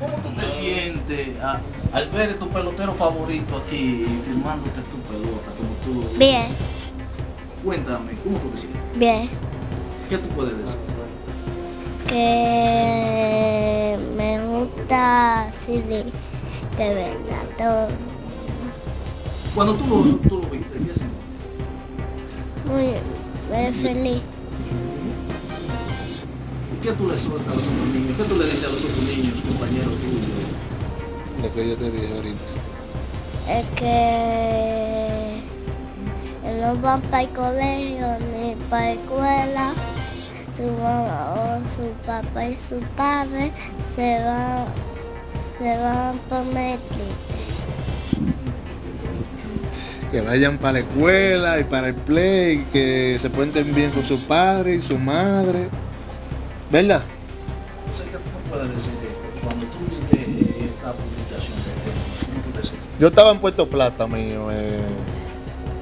¿Cómo tú te sientes a- al ver tu pelotero favorito aquí filmándote tu pelota? Como tú, Bien, Cuéntame, ¿cómo tú te sientes? bien. ¿Qué tú puedes decir? Que me gusta así de, de verdad todo. Cuando tú lo, tú lo viste, ¿qué sentiste? Muy, muy feliz. ¿Y ¿Qué tú le sueltas a los otros niños? ¿Qué tú le dices a los otros niños, compañeros tuyos? Lo que yo te dije ahorita. Es que no van para el colegio ni para la escuela. Su mamá o su papá y su padre se van, se van Netflix. Que vayan para la escuela y para el play, que se cuenten bien con su padre y su madre. ¿Verdad? O sea, ¿qué tú me puedes decir esto? Cuando tú viste esta publicación de este, ¿cómo tú te sientes? Yo estaba en Puerto Plata, mío. eh,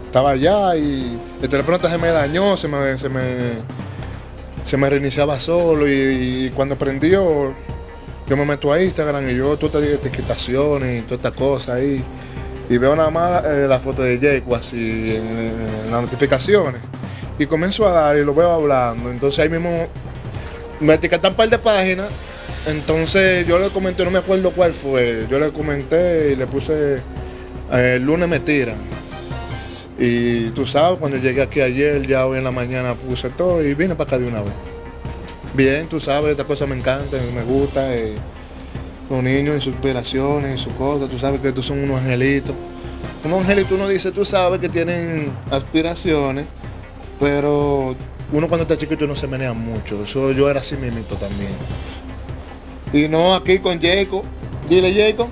estaba allá y el teléfono se me dañó, se me, se me, se me reiniciaba solo y, y cuando prendió, yo me meto a Instagram y yo todas estas etiquetaciones y todas estas cosas ahí. Y veo nada más eh, la foto de Jaco así en, en las notificaciones. Y comienzo a dar y lo veo hablando. Entonces ahí mismo me etiquetan un par de páginas. Entonces yo le comenté, no me acuerdo cuál fue. Yo le comenté y le puse eh, el lunes me tiran. Y tú sabes, cuando llegué aquí ayer, ya hoy en la mañana puse todo y vine para acá de una vez. Bien, tú sabes, estas cosas me encantan, me gusta. eh, los niños y sus aspiraciones y sus cosas, tú sabes que tú son unos angelitos. Unos angelitos uno dice, tú sabes que tienen aspiraciones, pero uno cuando está chiquito no se menea mucho. Eso yo era así mismito también. Y no aquí con Jacob. Dile Jacob.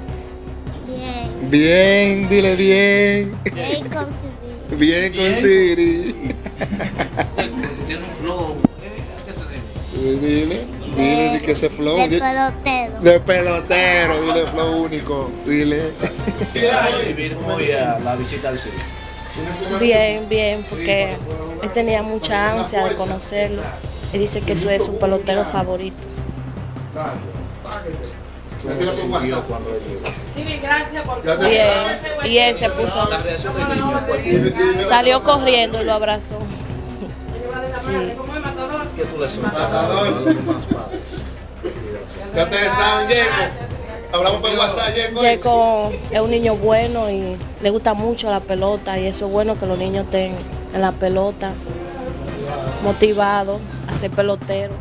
Bien, Bien, dile bien. bien conseguido. Bien con. Siri. Tiene un flow. ¿eh? ¿A qué se debe? Dile, dile di que ese flow. De pelotero. De pelotero, dile flow único. Dile. ¿Qué va a recibir hoy a la visita al circo? Bien, bien, porque él tenía mucha ansia de conocerlo. Y dice que eso es su pelotero favorito. Bien, y él se puso, salió corriendo y lo abrazó. Hablamos por WhatsApp, es un niño bueno y le gusta mucho la pelota y eso es bueno que los niños estén en la pelota, motivados a ser peloteros.